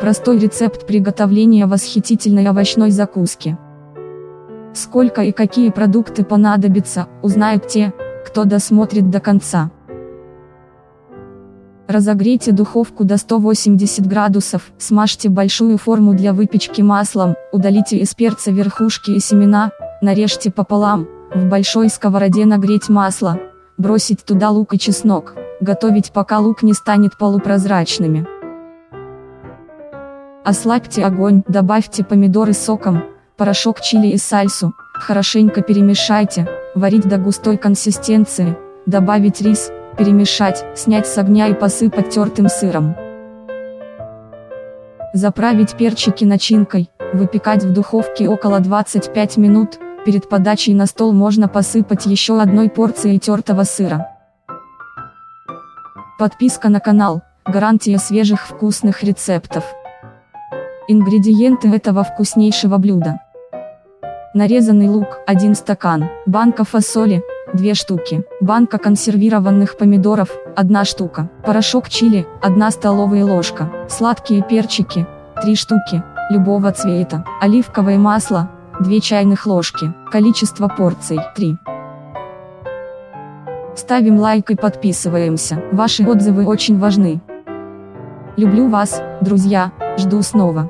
Простой рецепт приготовления восхитительной овощной закуски. Сколько и какие продукты понадобятся, узнают те, кто досмотрит до конца. Разогрейте духовку до 180 градусов, смажьте большую форму для выпечки маслом, удалите из перца верхушки и семена, нарежьте пополам, в большой сковороде нагреть масло, бросить туда лук и чеснок, готовить пока лук не станет полупрозрачными. Ослабьте огонь, добавьте помидоры соком, порошок чили и сальсу, хорошенько перемешайте, варить до густой консистенции, добавить рис, перемешать, снять с огня и посыпать тертым сыром. Заправить перчики начинкой, выпекать в духовке около 25 минут, перед подачей на стол можно посыпать еще одной порцией тертого сыра. Подписка на канал, гарантия свежих вкусных рецептов. Ингредиенты этого вкуснейшего блюда. Нарезанный лук, 1 стакан, банка фасоли, 2 штуки, банка консервированных помидоров, 1 штука, порошок чили, 1 столовая ложка, сладкие перчики, 3 штуки, любого цвета, оливковое масло, 2 чайных ложки, количество порций, 3. Ставим лайк и подписываемся, ваши отзывы очень важны. Люблю вас, друзья, жду снова.